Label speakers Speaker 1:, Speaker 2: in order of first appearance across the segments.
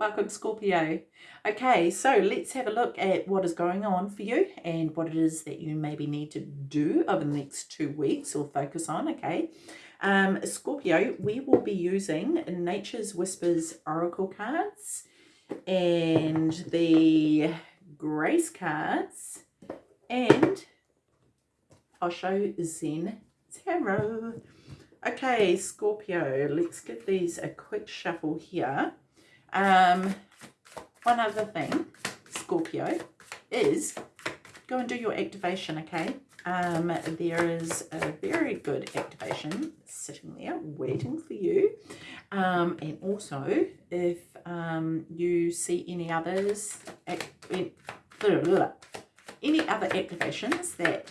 Speaker 1: Welcome, Scorpio. Okay, so let's have a look at what is going on for you and what it is that you maybe need to do over the next two weeks or focus on, okay? Um, Scorpio, we will be using Nature's Whispers Oracle cards and the Grace cards and Osho Zen Tarot. Okay, Scorpio, let's give these a quick shuffle here. Um, one other thing, Scorpio, is go and do your activation, okay? Um, there is a very good activation sitting there waiting for you. Um, and also, if um, you see any others, any other activations that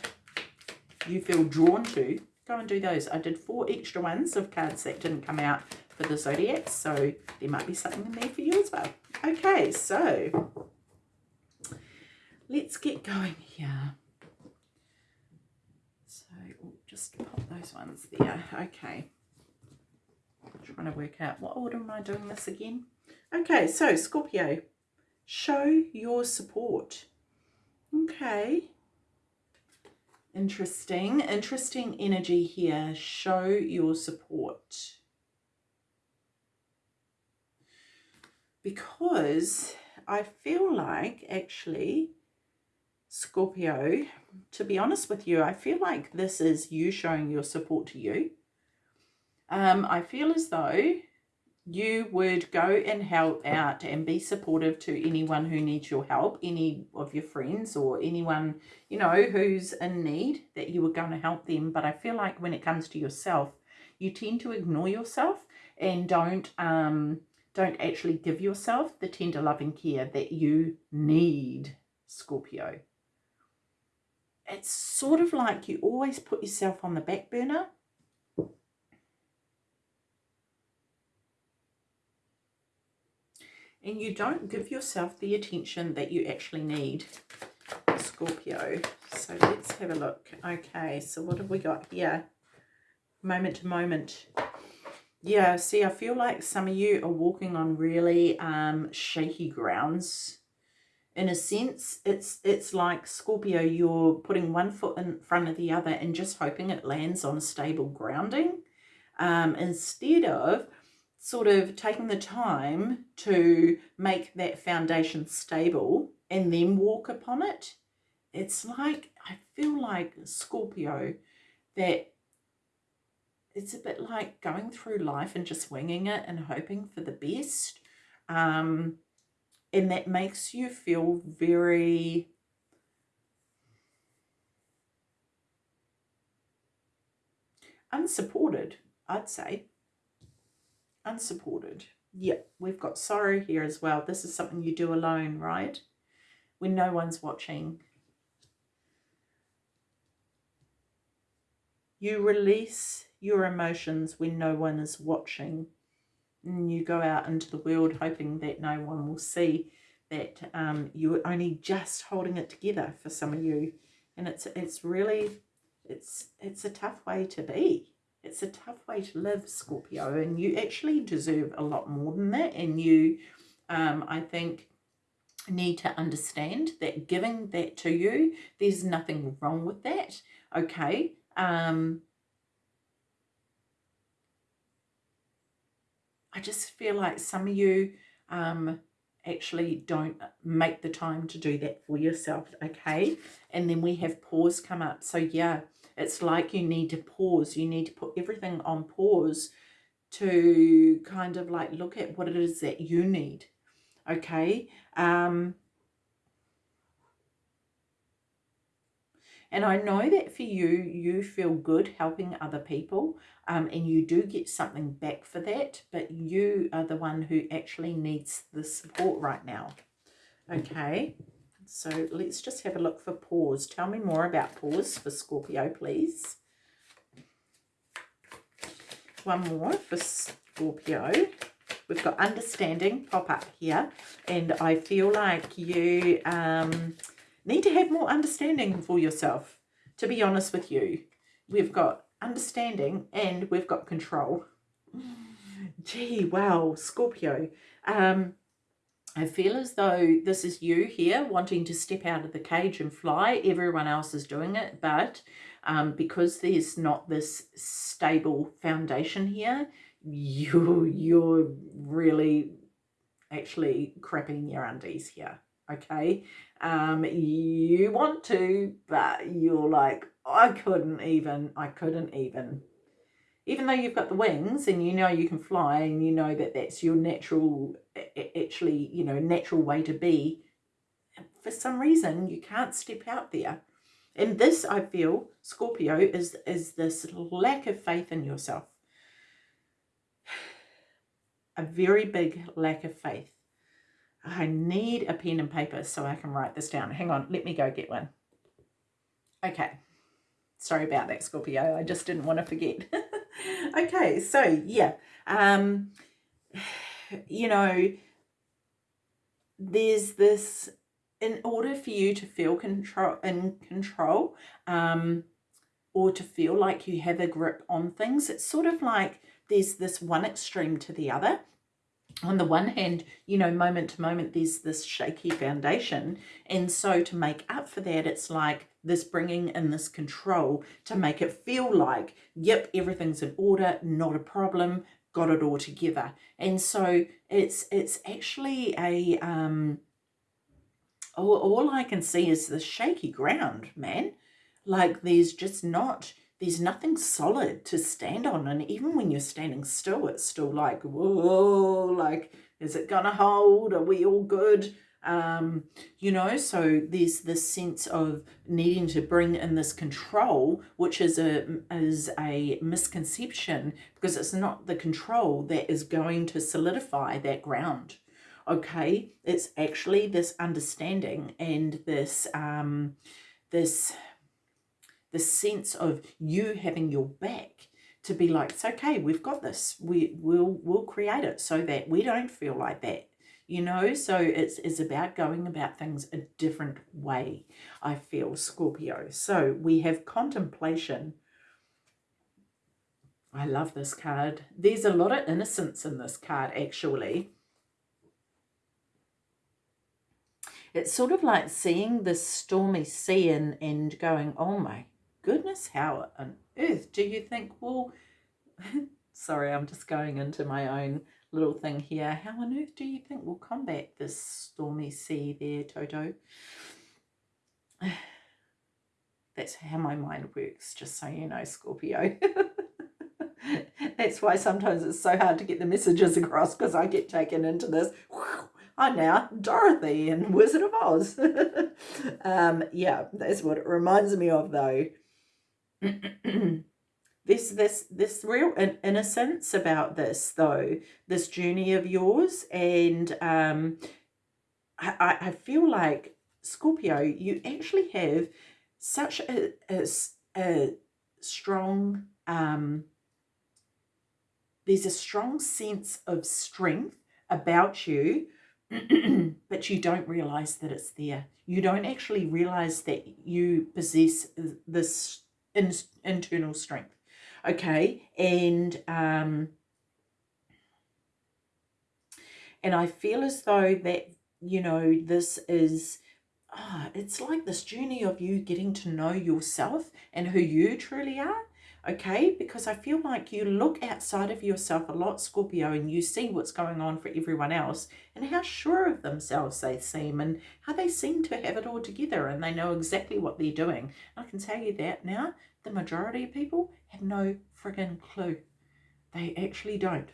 Speaker 1: you feel drawn to, go and do those. I did four extra ones of cards that didn't come out for the zodiac so there might be something in there for you as well. Okay so let's get going here. So we'll just pop those ones there. Okay. I'm trying to work out what order am I doing this again? Okay so Scorpio show your support. Okay. Interesting interesting energy here. Show your support because I feel like actually Scorpio, to be honest with you, I feel like this is you showing your support to you. Um, I feel as though you would go and help out and be supportive to anyone who needs your help, any of your friends or anyone, you know, who's in need, that you were going to help them. But I feel like when it comes to yourself, you tend to ignore yourself and don't um, don't actually give yourself the tender loving care that you need, Scorpio. It's sort of like you always put yourself on the back burner. And you don't give yourself the attention that you actually need, Scorpio. So let's have a look. Okay, so what have we got here? Moment to moment yeah, see, I feel like some of you are walking on really um, shaky grounds. In a sense, it's it's like Scorpio, you're putting one foot in front of the other and just hoping it lands on stable grounding um, instead of sort of taking the time to make that foundation stable and then walk upon it. It's like, I feel like Scorpio, that it's a bit like going through life and just winging it and hoping for the best. Um, and that makes you feel very unsupported, I'd say. Unsupported. Yeah, we've got sorrow here as well. This is something you do alone, right? When no one's watching. You release your emotions when no one is watching. And you go out into the world hoping that no one will see that um, you're only just holding it together for some of you. And it's it's really, it's, it's a tough way to be. It's a tough way to live, Scorpio, and you actually deserve a lot more than that. And you, um, I think, need to understand that giving that to you, there's nothing wrong with that, okay? Um, I just feel like some of you um, actually don't make the time to do that for yourself, okay? And then we have pause come up. So yeah, it's like you need to pause. You need to put everything on pause to kind of like look at what it is that you need, okay? Um, And I know that for you, you feel good helping other people um, and you do get something back for that, but you are the one who actually needs the support right now. Okay, so let's just have a look for pause. Tell me more about pause for Scorpio, please. One more for Scorpio. We've got understanding pop up here, and I feel like you... Um, need to have more understanding for yourself, to be honest with you. We've got understanding and we've got control. Gee, wow, Scorpio. Um, I feel as though this is you here wanting to step out of the cage and fly. Everyone else is doing it, but um, because there's not this stable foundation here, you, you're really actually crapping your undies here, okay? Um, you want to, but you're like, I couldn't even, I couldn't even. Even though you've got the wings and you know you can fly and you know that that's your natural, actually, you know, natural way to be, for some reason you can't step out there. And this, I feel, Scorpio, is, is this lack of faith in yourself. A very big lack of faith. I need a pen and paper so I can write this down. Hang on, let me go get one. Okay. Sorry about that, Scorpio. I just didn't want to forget. okay, so yeah. Um, you know, there's this in order for you to feel control in control um, or to feel like you have a grip on things, it's sort of like there's this one extreme to the other. On the one hand, you know, moment to moment, there's this shaky foundation. And so to make up for that, it's like this bringing in this control to make it feel like, yep, everything's in order, not a problem, got it all together. And so it's it's actually a um, all, all I can see is the shaky ground, man. Like there's just not, there's nothing solid to stand on. And even when you're standing still, it's still like, whoa, like, is it going to hold? Are we all good? Um, you know, so there's this sense of needing to bring in this control, which is a, is a misconception because it's not the control that is going to solidify that ground okay it's actually this understanding and this um this this sense of you having your back to be like it's okay we've got this. We will we'll create it so that we don't feel like that you know? So it's it's about going about things a different way i feel scorpio. So we have contemplation. I love this card. There's a lot of innocence in this card actually. It's sort of like seeing this stormy sea and, and going, oh my goodness, how on earth do you think, well, sorry, I'm just going into my own little thing here. How on earth do you think we'll combat this stormy sea there, Toto? That's how my mind works, just so you know, Scorpio. That's why sometimes it's so hard to get the messages across because I get taken into this I'm now Dorothy in Wizard of Oz. um, yeah, that's what it reminds me of though. this this this real innocence about this though, this journey of yours, and um, I, I feel like Scorpio, you actually have such a, a, a strong um, there's a strong sense of strength about you but you don't realize that it's there. You don't actually realize that you possess this in, internal strength. Okay. And, um, and I feel as though that, you know, this is, oh, it's like this journey of you getting to know yourself and who you truly are okay? Because I feel like you look outside of yourself a lot, Scorpio, and you see what's going on for everyone else and how sure of themselves they seem and how they seem to have it all together and they know exactly what they're doing. I can tell you that now, the majority of people have no friggin' clue. They actually don't.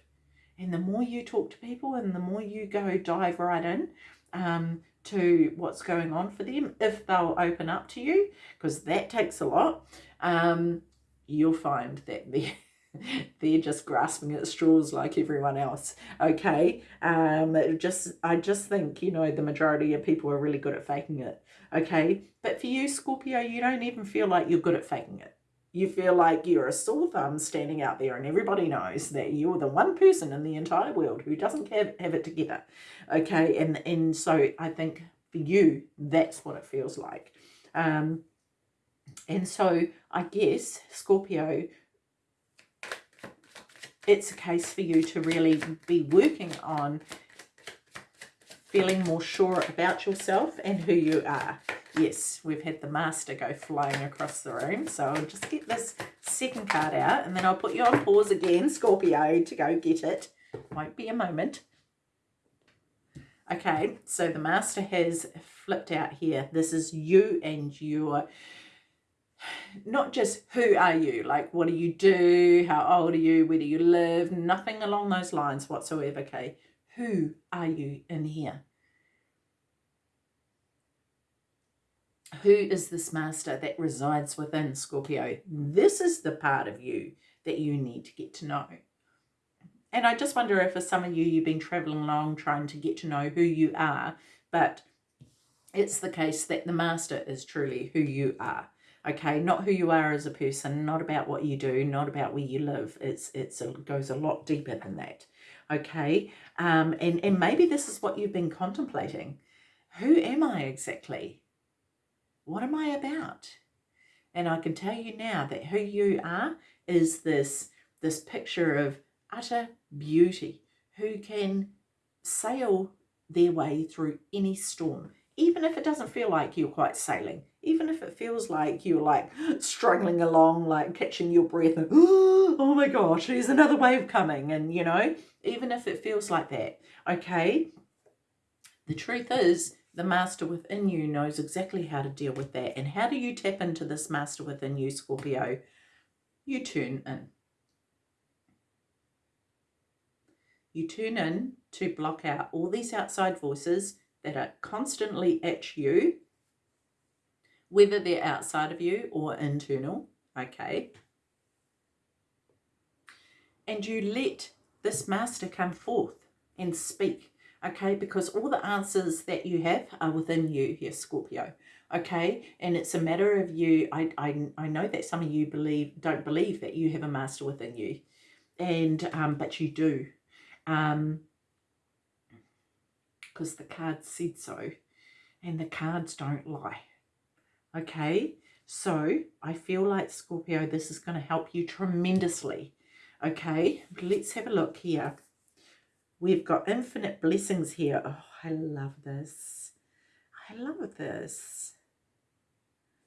Speaker 1: And the more you talk to people and the more you go dive right in, um, to what's going on for them if they'll open up to you because that takes a lot um, you'll find that they're, they're just grasping at straws like everyone else okay? Um just i just think you know the majority of people are really good at faking it okay? But for you scorpio you don't even feel like you're good at faking it. You feel like you're a sore thumb standing out there and everybody knows that you're the one person in the entire world who doesn't have, have it together okay? And and so i think for you that's what it feels like. Um and so I guess, Scorpio, it's a case for you to really be working on feeling more sure about yourself and who you are. Yes, we've had the master go flying across the room. So I'll just get this second card out and then I'll put you on pause again, Scorpio, to go get it. Won't be a moment. Okay, so the master has flipped out here. This is you and your not just who are you, like what do you do, how old are you, where do you live, nothing along those lines whatsoever, okay? Who are you in here? Who is this master that resides within Scorpio? This is the part of you that you need to get to know. And I just wonder if for some of you, you've been traveling along trying to get to know who you are, but it's the case that the master is truly who you are okay not who you are as a person not about what you do not about where you live. It's it's it goes a lot deeper than that okay? Um and and maybe this is what you've been contemplating. Who am i exactly? What am i about? And i can tell you now that who you are is this this picture of utter beauty who can sail their way through any storm even if it doesn't feel like you're quite sailing, even if it feels like you're like struggling along, like catching your breath and, oh my gosh, there's another wave coming. And, you know, even if it feels like that, okay, the truth is the master within you knows exactly how to deal with that. And how do you tap into this master within you, Scorpio? You tune in. You tune in to block out all these outside voices that are constantly at you, whether they're outside of you or internal, okay? And you let this master come forth and speak, okay? Because all the answers that you have are within you here, Scorpio, okay? And it's a matter of you, I, I, I know that some of you believe don't believe that you have a master within you, and um, but you do. Um, because the cards said so and the cards don't lie. Okay, so I feel like Scorpio, this is going to help you tremendously. Okay, let's have a look here. We've got infinite blessings here. Oh, I love this. I love this.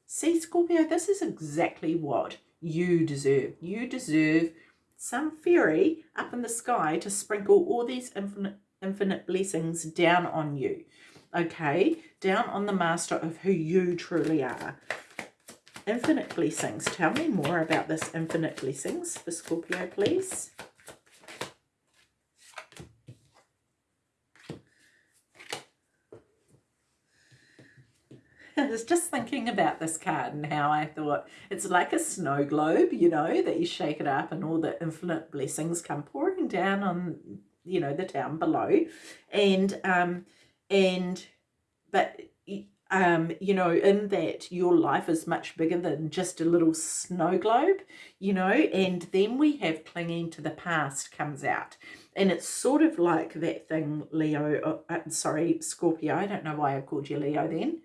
Speaker 1: See, Scorpio, this is exactly what you deserve. You deserve some fairy up in the sky to sprinkle all these infinite infinite blessings down on you. Okay, down on the master of who you truly are. Infinite blessings. Tell me more about this infinite blessings for Scorpio, please. I was just thinking about this card and how I thought it's like a snow globe, you know, that you shake it up and all the infinite blessings come pouring down on you know the town below. And um and but um you know in that your life is much bigger than just a little snow globe you know and then we have clinging to the past comes out. And it's sort of like that thing leo uh, uh sorry scorpio i don't know why i called you leo then.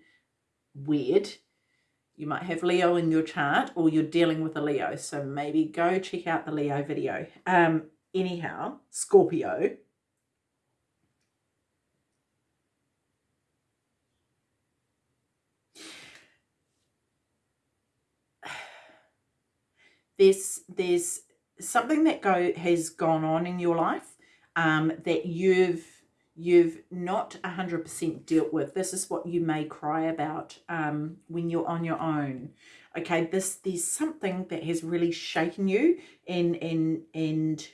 Speaker 1: Weird. You might have leo in your chart or you're dealing with a leo so maybe go check out the leo video. Um anyhow, Scorpio, there's there's something that go has gone on in your life um, that you've you've not 100% dealt with. This is what you may cry about um, when you're on your own. Okay, this there's something that has really shaken you and and and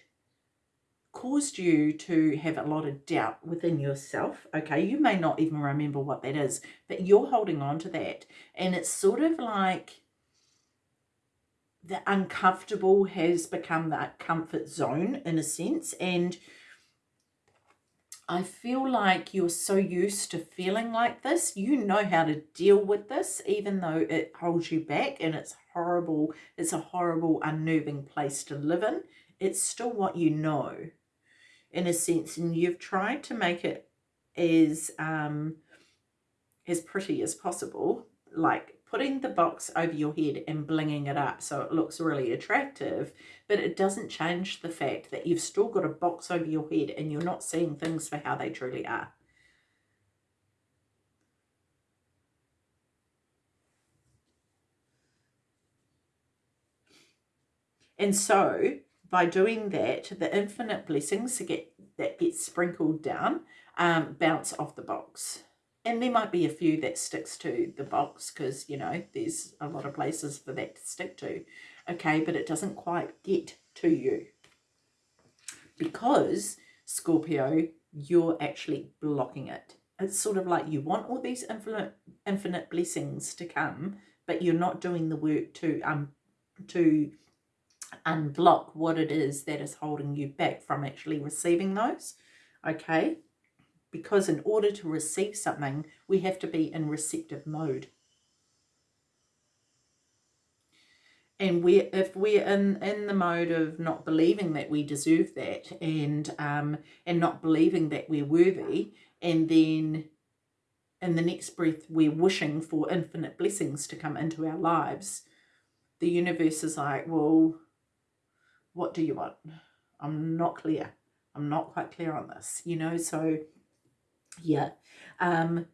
Speaker 1: caused you to have a lot of doubt within yourself. Okay, you may not even remember what that is, but you're holding on to that. And it's sort of like the uncomfortable has become that comfort zone in a sense. And I feel like you're so used to feeling like this. You know how to deal with this, even though it holds you back and it's horrible. It's a horrible, unnerving place to live in. It's still what you know in a sense and you've tried to make it as um, as pretty as possible like putting the box over your head and blinging it up so it looks really attractive but it doesn't change the fact that you've still got a box over your head and you're not seeing things for how they truly are. And so by doing that, the infinite blessings that get, that get sprinkled down um, bounce off the box. And there might be a few that sticks to the box because, you know, there's a lot of places for that to stick to. Okay, but it doesn't quite get to you. Because, Scorpio, you're actually blocking it. It's sort of like you want all these infinite, infinite blessings to come, but you're not doing the work to um to unblock what it is that is holding you back from actually receiving those. Okay, because in order to receive something, we have to be in receptive mode. And we, if we're in, in the mode of not believing that we deserve that and um, and not believing that we're worthy, and then in the next breath we're wishing for infinite blessings to come into our lives, the universe is like, well, what do you want? I'm not clear. I'm not quite clear on this, you know, so yeah. Um,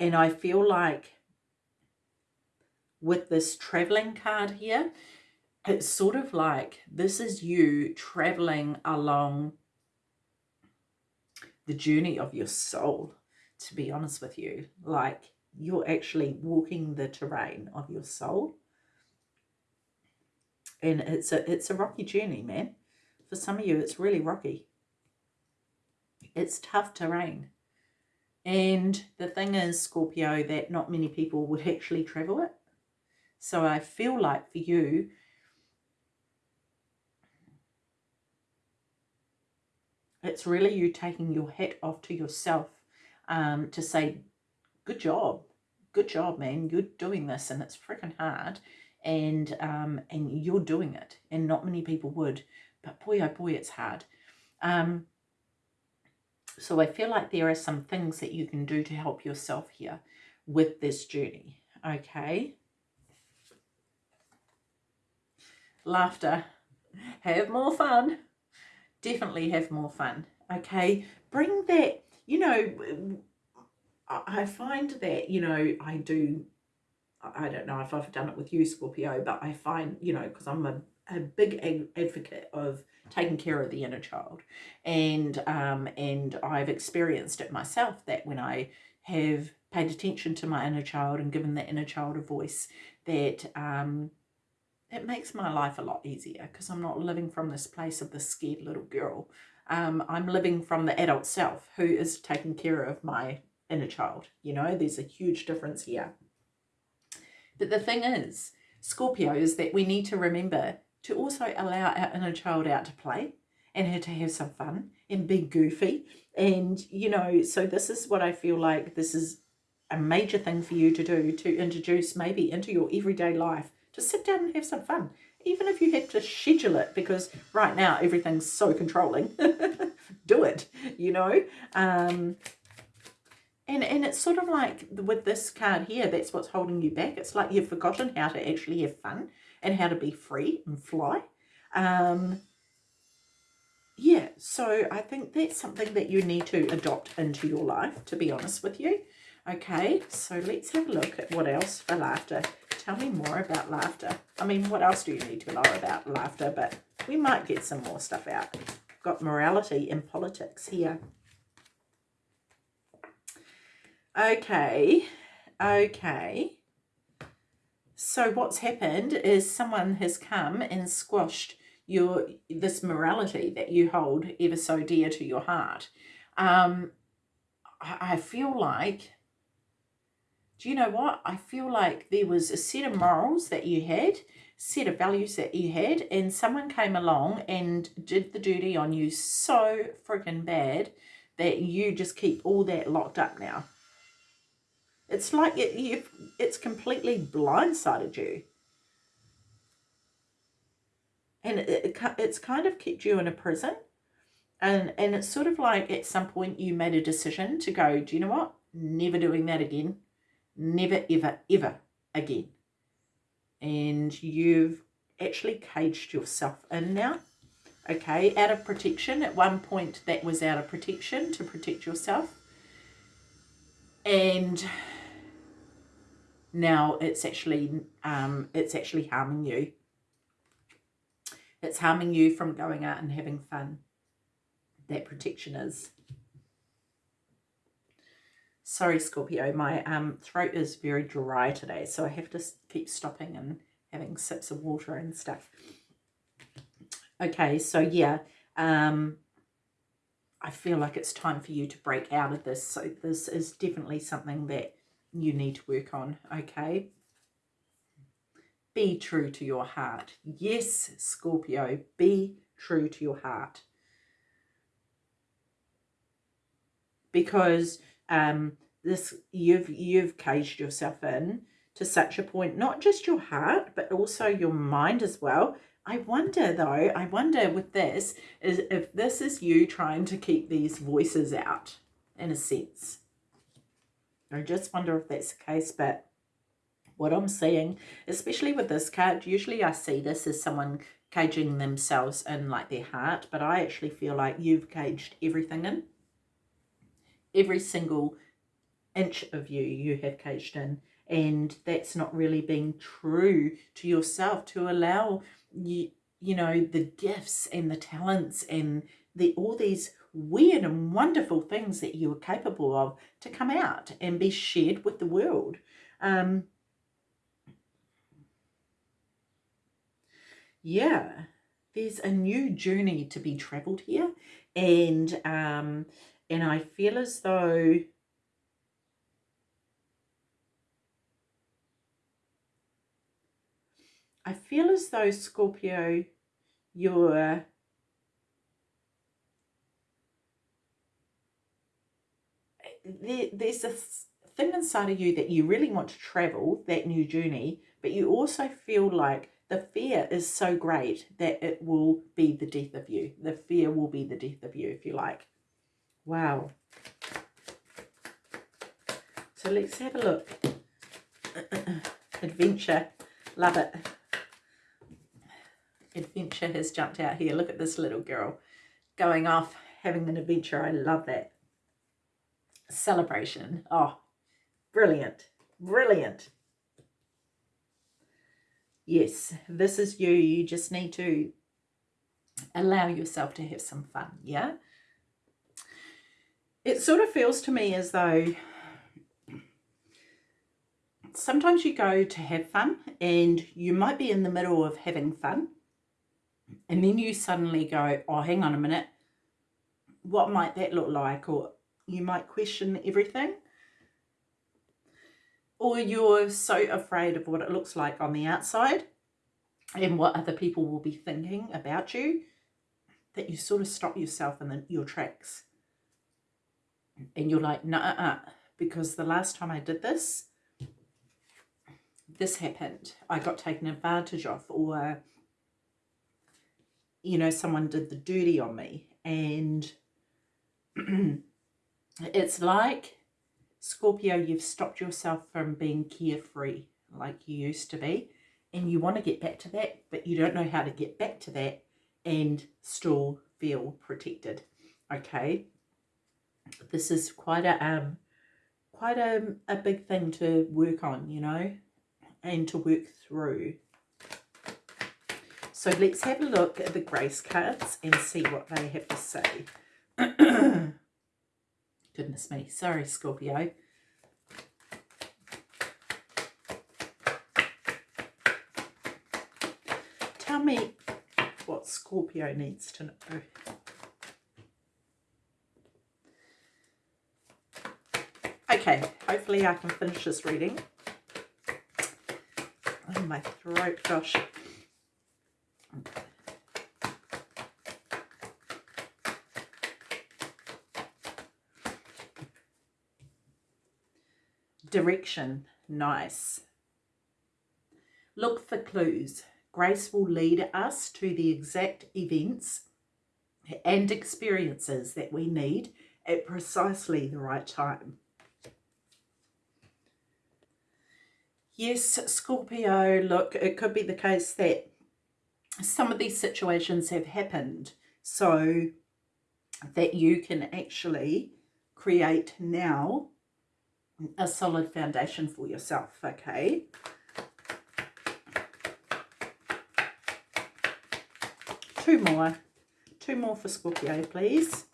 Speaker 1: and I feel like with this traveling card here, it's sort of like this is you traveling along the journey of your soul, to be honest with you. Like you're actually walking the terrain of your soul. And it's a it's a rocky journey, man. For some of you, it's really rocky. It's tough terrain. And the thing is, Scorpio, that not many people would actually travel it. So I feel like for you, it's really you taking your hat off to yourself um, to say, good job, good job, man. You're doing this and it's freaking hard and um, and you're doing it and not many people would. But boy, oh boy, it's hard. Um, so I feel like there are some things that you can do to help yourself here with this journey. Okay. Laughter. Have more fun. Definitely have more fun. Okay. Bring that, you know, I find that, you know, I do, I don't know if I've done it with you, Scorpio, but I find, you know, because I'm a, a big advocate of taking care of the inner child and um and I've experienced it myself that when I have paid attention to my inner child and given the inner child a voice that um it makes my life a lot easier because I'm not living from this place of the scared little girl. Um, I'm living from the adult self who is taking care of my inner child. You know, there's a huge difference here. But the thing is, Scorpio, is that we need to remember to also allow our inner child out to play and her to have some fun and be goofy. And, you know, so this is what I feel like this is a major thing for you to do to introduce maybe into your everyday life to sit down and have some fun. Even if you have to schedule it because right now everything's so controlling, do it, you know. Um, and, and it's sort of like with this card here, that's what's holding you back. It's like you've forgotten how to actually have fun and how to be free and fly. Um, yeah, so I think that's something that you need to adopt into your life, to be honest with you. Okay, so let's have a look at what else for laughter. Tell me more about laughter. I mean, what else do you need to know about laughter? But we might get some more stuff out. Got morality in politics here. Okay, okay. So what's happened is someone has come and squashed your this morality that you hold ever so dear to your heart. Um, I, feel like, do you know what? I feel like there was a set of morals that you had, set of values that you had, and someone came along and did the duty on you so freaking bad that you just keep all that locked up now. It's like it, you it's completely blindsided you. And it, it, it's kind of kept you in a prison. And, and it's sort of like at some point you made a decision to go, do you know what? Never doing that again. Never, ever, ever again. And you've actually caged yourself in now. Okay, out of protection. At one point that was out of protection to protect yourself. And now it's actually um, it's actually harming you. It's harming you from going out and having fun. That protection is. Sorry, Scorpio, my um, throat is very dry today, so I have to keep stopping and having sips of water and stuff. Okay, so yeah, um, I feel like it's time for you to break out of this. So this is definitely something that you need to work on, okay? Be true to your heart. Yes, Scorpio, be true to your heart. Because um, this you've you've caged yourself in to such a point, not just your heart, but also your mind as well. I wonder though, I wonder with this, is if this is you trying to keep these voices out in a sense. I just wonder if that's the case, but what I'm seeing, especially with this card, usually I see this as someone caging themselves in like their heart, but I actually feel like you've caged everything in. Every single inch of you, you have caged in. And that's not really being true to yourself to allow you, you know, the gifts and the talents and the all these weird and wonderful things that you are capable of to come out and be shared with the world. Um, yeah, there's a new journey to be traveled here. And, um, and I feel as though I feel as though Scorpio, you're there, there's a thing inside of you that you really want to travel that new journey, but you also feel like the fear is so great that it will be the death of you. The fear will be the death of you, if you like. Wow. So let's have a look. Adventure. Love it. Adventure has jumped out here. Look at this little girl going off, having an adventure. I love that. Celebration. Oh, brilliant. Brilliant. Yes, this is you. You just need to allow yourself to have some fun, yeah? It sort of feels to me as though sometimes you go to have fun and you might be in the middle of having fun and then you suddenly go, oh, hang on a minute, what might that look like? Or you might question everything or you're so afraid of what it looks like on the outside and what other people will be thinking about you that you sort of stop yourself in the, your tracks. And you're like no nah, uh, because the last time I did this this happened. I got taken advantage of or you know someone did the dirty on me. And it's like Scorpio, you've stopped yourself from being carefree like you used to be. And you want to get back to that, but you don't know how to get back to that and still feel protected. Okay. This is quite a um quite a, a big thing to work on, you know, and to work through. So let's have a look at the grace cards and see what they have to say. Goodness me. Sorry, Scorpio. Tell me what Scorpio needs to know. Okay, hopefully I can finish this reading. Oh, my throat, gosh. Direction, nice. Look for clues. Grace will lead us to the exact events and experiences that we need at precisely the right time. Yes, Scorpio, look, it could be the case that some of these situations have happened so that you can actually create now a solid foundation for yourself, okay? two more. Two more for Scorpio, please.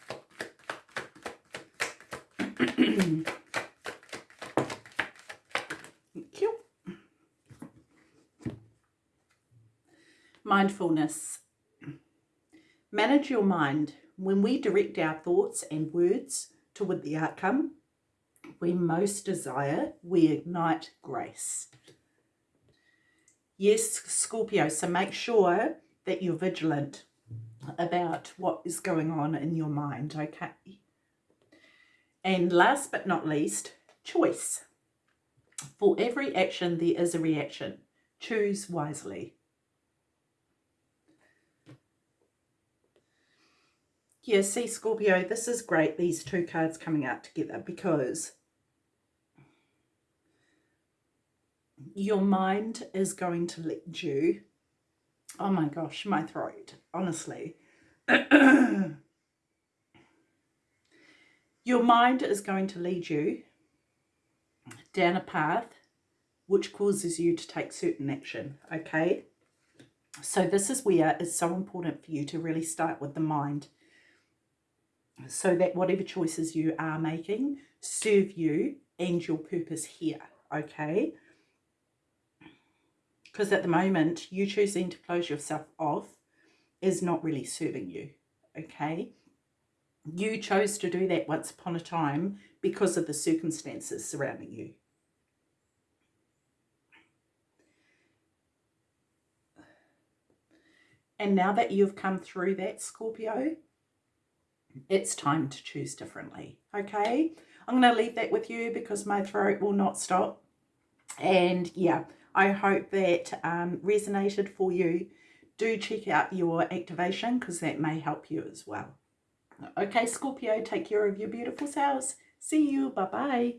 Speaker 1: Thank you. Mindfulness. Manage your mind. When we direct our thoughts and words toward the outcome we most desire, we ignite grace. Yes, Scorpio, so make sure that you're vigilant about what is going on in your mind, okay? And last but not least, choice. For every action, there is a reaction. Choose wisely. Yeah, see, Scorpio, this is great, these two cards coming out together, because your mind is going to lead you. Oh my gosh, my throat, honestly. your mind is going to lead you down a path which causes you to take certain action, okay? So this is where it's so important for you to really start with the mind so that whatever choices you are making serve you and your purpose here, okay? Because at the moment, you choosing to close yourself off is not really serving you, okay? You chose to do that once upon a time because of the circumstances surrounding you. And now that you've come through that, Scorpio, it's time to choose differently, okay? I'm going to leave that with you because my throat will not stop. And yeah, I hope that um, resonated for you. Do check out your activation because that may help you as well. Okay, Scorpio, take care of your beautiful selves. See you. Bye-bye.